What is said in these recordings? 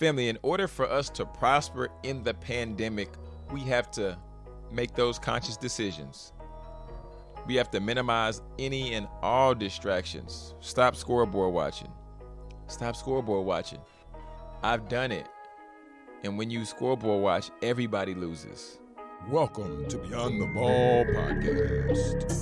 Family, in order for us to prosper in the pandemic, we have to make those conscious decisions. We have to minimize any and all distractions. Stop scoreboard watching. Stop scoreboard watching. I've done it. And when you scoreboard watch, everybody loses. Welcome to Beyond the Ball podcast.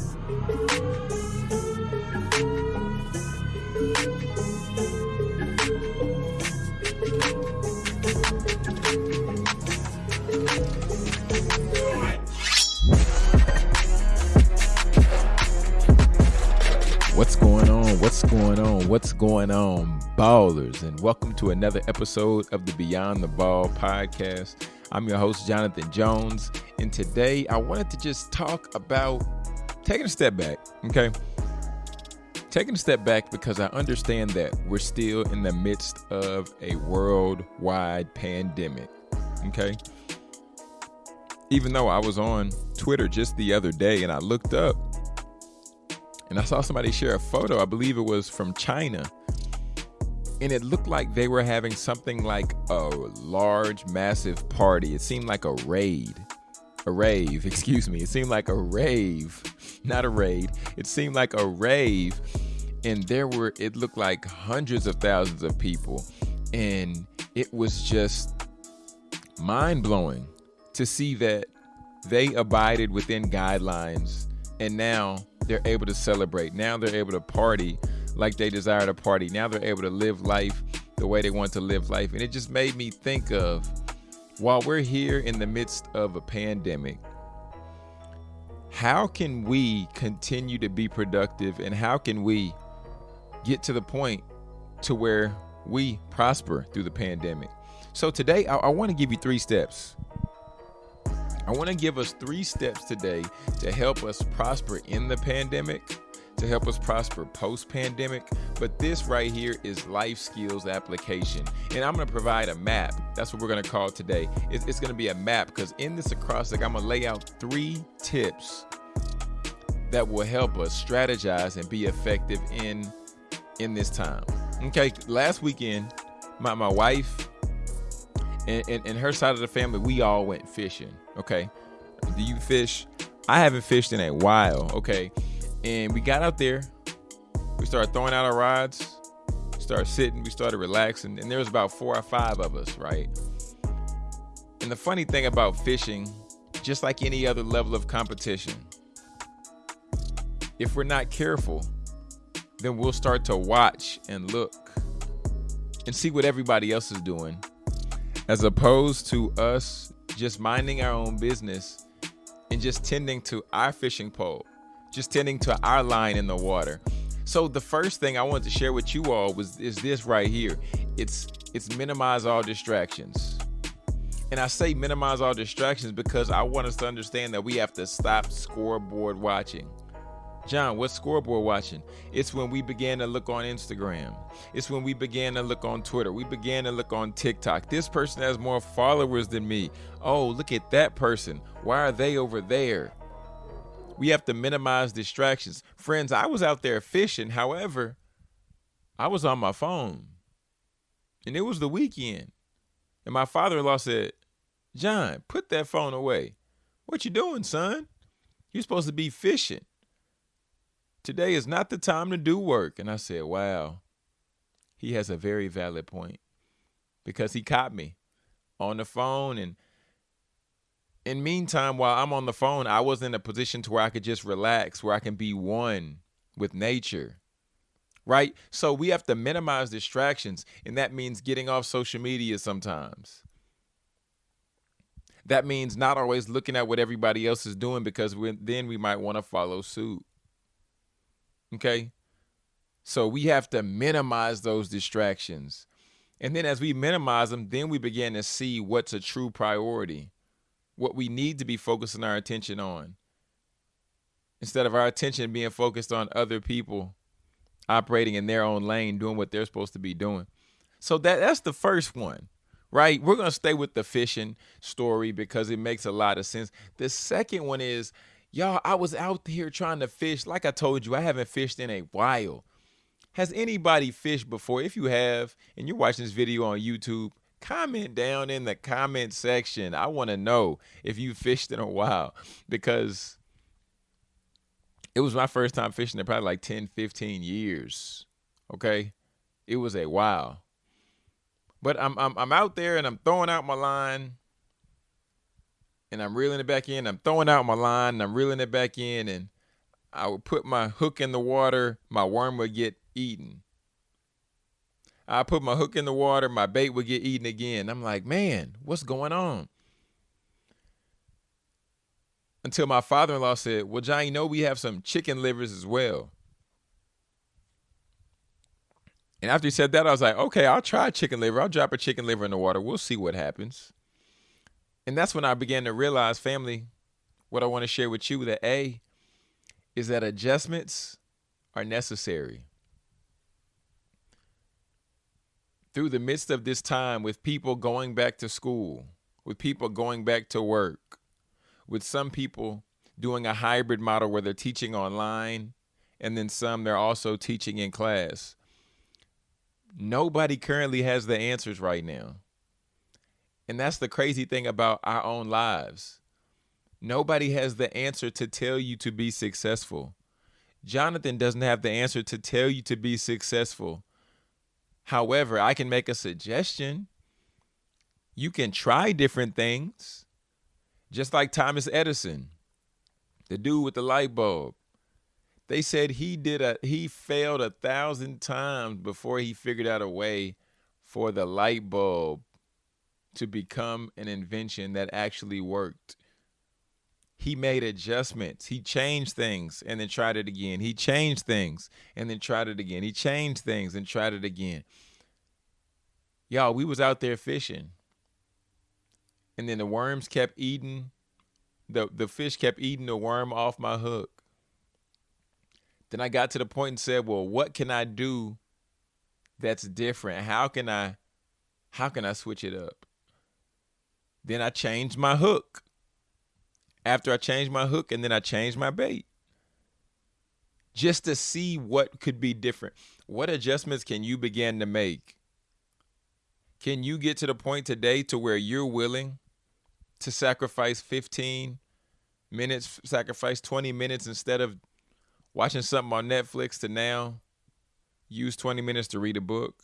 What's going on, ballers? And welcome to another episode of the Beyond the Ball podcast. I'm your host, Jonathan Jones. And today I wanted to just talk about taking a step back, okay? Taking a step back because I understand that we're still in the midst of a worldwide pandemic, okay? Even though I was on Twitter just the other day and I looked up and I saw somebody share a photo, I believe it was from China. And it looked like they were having something like a large, massive party. It seemed like a raid. A rave, excuse me. It seemed like a rave, not a raid. It seemed like a rave. And there were, it looked like hundreds of thousands of people. And it was just mind blowing to see that they abided within guidelines. And now they're able to celebrate. Now they're able to party like they desire to party. Now they're able to live life the way they want to live life. And it just made me think of while we're here in the midst of a pandemic, how can we continue to be productive and how can we get to the point to where we prosper through the pandemic? So today I, I want to give you three steps I want to give us three steps today to help us prosper in the pandemic, to help us prosper post pandemic. But this right here is life skills application. And I'm going to provide a map. That's what we're going to call today. It's, it's going to be a map because in this acrostic, I'm going to lay out three tips that will help us strategize and be effective in in this time. Okay, last weekend, my, my wife and, and, and her side of the family, we all went fishing. Okay. Do you fish? I haven't fished in a while. Okay. And we got out there. We started throwing out our rods. Started sitting. We started relaxing. And there was about four or five of us, right? And the funny thing about fishing, just like any other level of competition, if we're not careful, then we'll start to watch and look and see what everybody else is doing as opposed to us just minding our own business and just tending to our fishing pole, just tending to our line in the water. So the first thing I wanted to share with you all was is this right here. It's it's minimize all distractions. And I say minimize all distractions because I want us to understand that we have to stop scoreboard watching. John, what's scoreboard watching? It's when we began to look on Instagram. It's when we began to look on Twitter. We began to look on TikTok. This person has more followers than me. Oh, look at that person. Why are they over there? We have to minimize distractions. Friends, I was out there fishing. However, I was on my phone. And it was the weekend. And my father-in-law said, John, put that phone away. What you doing, son? You're supposed to be fishing today is not the time to do work. And I said, wow, he has a very valid point because he caught me on the phone. And in meantime, while I'm on the phone, I was in a position to where I could just relax, where I can be one with nature. Right? So we have to minimize distractions. And that means getting off social media sometimes. That means not always looking at what everybody else is doing because then we might want to follow suit. Okay. So we have to minimize those distractions. And then as we minimize them, then we begin to see what's a true priority, what we need to be focusing our attention on. Instead of our attention being focused on other people operating in their own lane, doing what they're supposed to be doing. So that that's the first one, right? We're going to stay with the fishing story because it makes a lot of sense. The second one is Y'all, I was out here trying to fish. Like I told you, I haven't fished in a while. Has anybody fished before? If you have, and you're watching this video on YouTube, comment down in the comment section. I want to know if you fished in a while because it was my first time fishing in probably like 10, 15 years. Okay. It was a while. But I'm I'm I'm out there and I'm throwing out my line and I'm reeling it back in. I'm throwing out my line and I'm reeling it back in and I would put my hook in the water, my worm would get eaten. I put my hook in the water, my bait would get eaten again. I'm like, man, what's going on? Until my father in law said, Well, John, you know we have some chicken livers as well. And after he said that, I was like, okay, I'll try chicken liver. I'll drop a chicken liver in the water. We'll see what happens. And that's when I began to realize, family, what I want to share with you that A is that adjustments are necessary. through the midst of this time with people going back to school, with people going back to work, with some people doing a hybrid model where they're teaching online and then some they're also teaching in class. Nobody currently has the answers right now. And that's the crazy thing about our own lives. Nobody has the answer to tell you to be successful. Jonathan doesn't have the answer to tell you to be successful. However, I can make a suggestion. You can try different things, just like Thomas Edison, the dude with the light bulb. They said he did a he failed a thousand times before he figured out a way for the light bulb to become an invention that actually worked he made adjustments. He changed things and then tried it again. He changed things and then tried it again. He changed things and tried it again. Y'all, we was out there fishing. And then the worms kept eating the the fish kept eating the worm off my hook. Then I got to the point and said, "Well, what can I do that's different? How can I how can I switch it up?" Then I changed my hook after I changed my hook and then I changed my bait just to see what could be different. What adjustments can you begin to make? Can you get to the point today to where you're willing to sacrifice 15 minutes, sacrifice 20 minutes instead of watching something on Netflix to now use 20 minutes to read a book?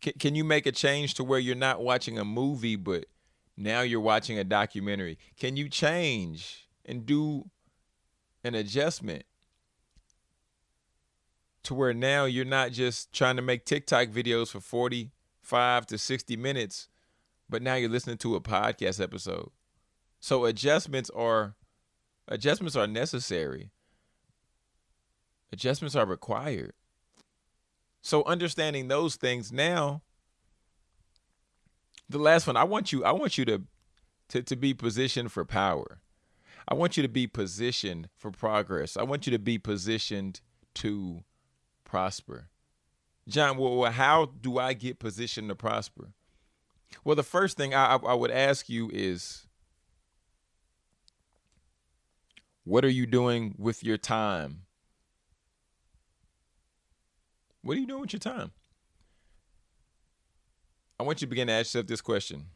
Can, can you make a change to where you're not watching a movie, but now you're watching a documentary. Can you change and do an adjustment to where now you're not just trying to make TikTok videos for 45 to 60 minutes, but now you're listening to a podcast episode. So adjustments are adjustments are necessary. Adjustments are required. So understanding those things now the last one, I want you, I want you to, to, to be positioned for power. I want you to be positioned for progress. I want you to be positioned to prosper. John, well, how do I get positioned to prosper? Well, the first thing I, I would ask you is what are you doing with your time? What are you doing with your time? I want you to begin to ask yourself this question.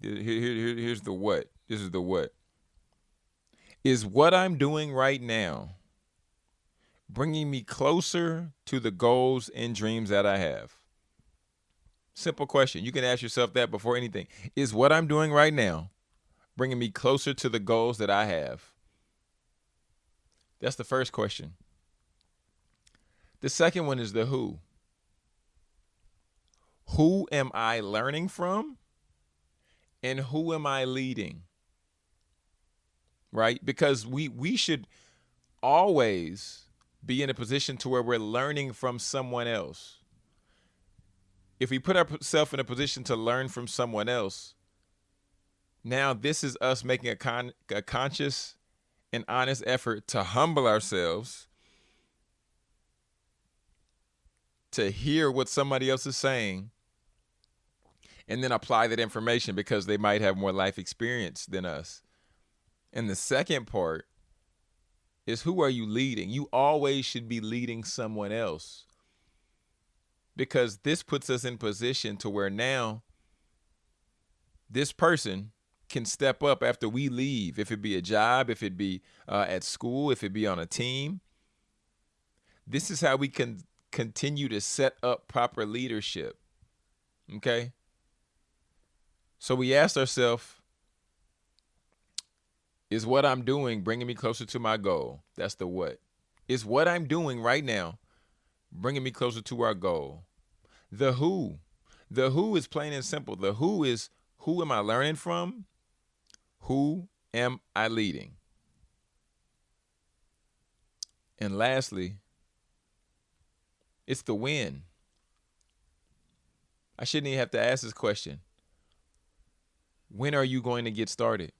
Here, here, here, here's the what. This is the what. Is what I'm doing right now bringing me closer to the goals and dreams that I have? Simple question. You can ask yourself that before anything. Is what I'm doing right now bringing me closer to the goals that I have? That's the first question. The second one is the who who am I learning from and who am I leading? Right? Because we we should always be in a position to where we're learning from someone else. If we put ourselves in a position to learn from someone else, now this is us making a, con- a conscious and honest effort to humble ourselves to hear what somebody else is saying and then apply that information because they might have more life experience than us. And the second part is who are you leading? You always should be leading someone else because this puts us in position to where now this person can step up after we leave, if it be a job, if it be uh, at school, if it be on a team. This is how we can continue to set up proper leadership. Okay? So we asked ourselves, is what I'm doing bringing me closer to my goal? That's the what. Is what I'm doing right now bringing me closer to our goal? The who. The who is plain and simple. The who is who am I learning from? Who am I leading? And lastly, it's the when. I shouldn't even have to ask this question. When are you going to get started?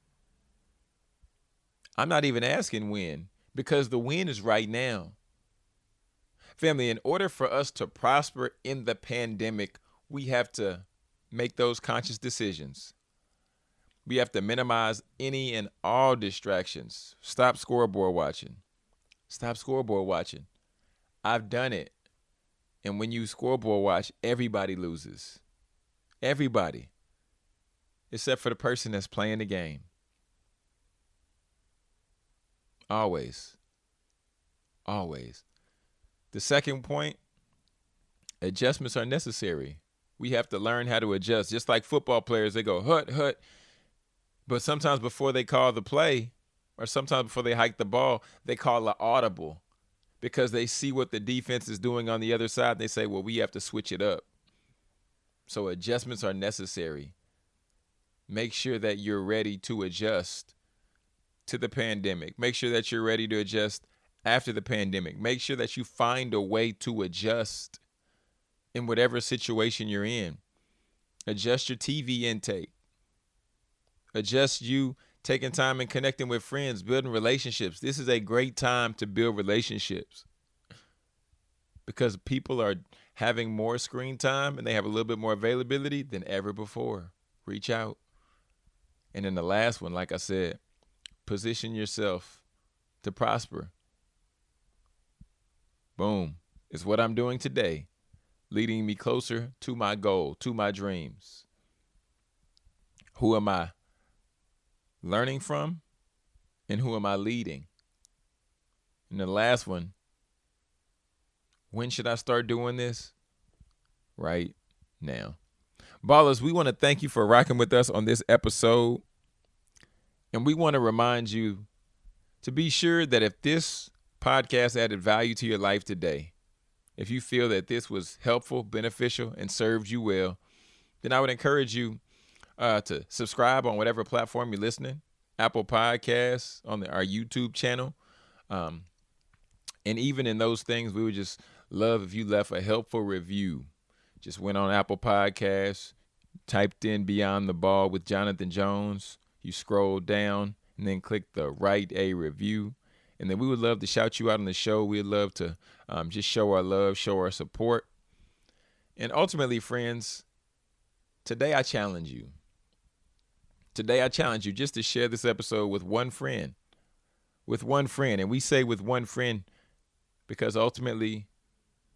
I'm not even asking when because the when is right now. Family, in order for us to prosper in the pandemic, we have to make those conscious decisions. We have to minimize any and all distractions. Stop scoreboard watching. Stop scoreboard watching. I've done it. And when you scoreboard watch, everybody loses. Everybody. Except for the person that's playing the game. Always. Always. The second point adjustments are necessary. We have to learn how to adjust. Just like football players, they go hut, hut. But sometimes before they call the play, or sometimes before they hike the ball, they call an audible because they see what the defense is doing on the other side. They say, well, we have to switch it up. So adjustments are necessary. Make sure that you're ready to adjust to the pandemic. Make sure that you're ready to adjust after the pandemic. Make sure that you find a way to adjust in whatever situation you're in. Adjust your TV intake adjust you taking time and connecting with friends, building relationships. This is a great time to build relationships because people are having more screen time and they have a little bit more availability than ever before. Reach out. And then the last one, like I said, position yourself to prosper. Boom. Is what I'm doing today, leading me closer to my goal, to my dreams. Who am I? learning from, and who am I leading? And the last one, when should I start doing this? Right now. Ballers, we want to thank you for rocking with us on this episode. And we want to remind you to be sure that if this podcast added value to your life today, if you feel that this was helpful, beneficial, and served you well, then I would encourage you uh, to subscribe on whatever platform you're listening, Apple Podcasts, on the, our YouTube channel. Um, and even in those things, we would just love if you left a helpful review. Just went on Apple Podcasts, typed in Beyond the Ball with Jonathan Jones. You scroll down and then click the write a review. And then we would love to shout you out on the show. We'd love to um, just show our love, show our support. And ultimately, friends, today I challenge you Today, I challenge you just to share this episode with one friend. With one friend. And we say with one friend because ultimately,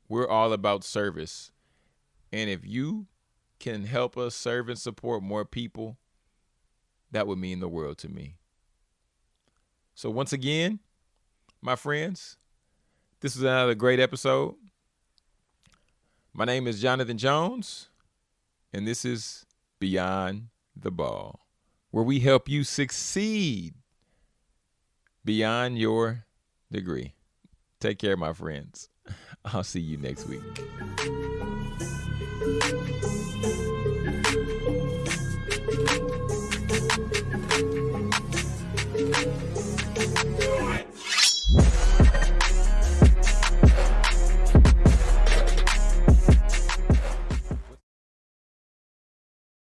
we're all about service. And if you can help us serve and support more people, that would mean the world to me. So, once again, my friends, this is another great episode. My name is Jonathan Jones, and this is Beyond the Ball where we help you succeed beyond your degree. Take care, my friends. I'll see you next week.